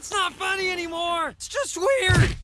It's not funny anymore! It's just weird!